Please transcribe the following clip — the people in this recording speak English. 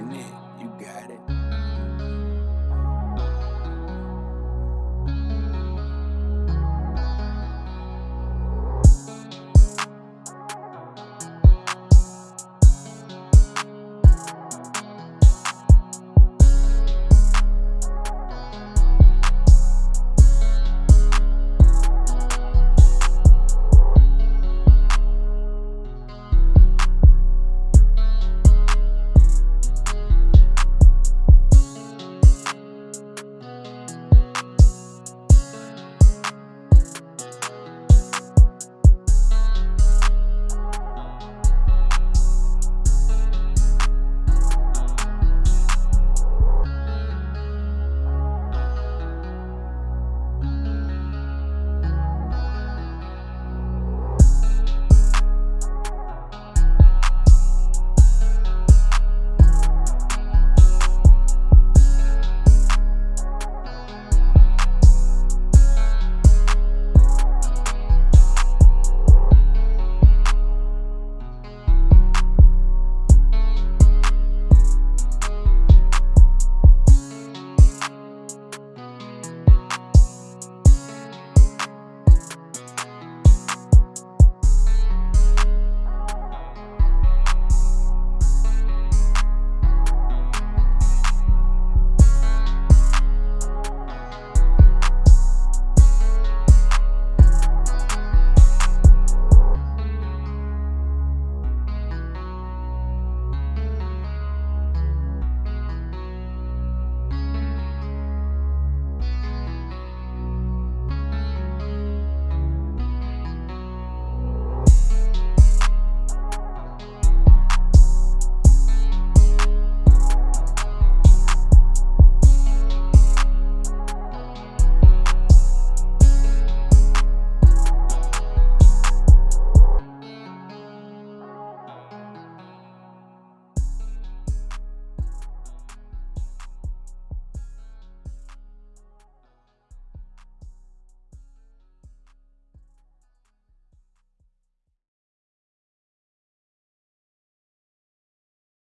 Connect.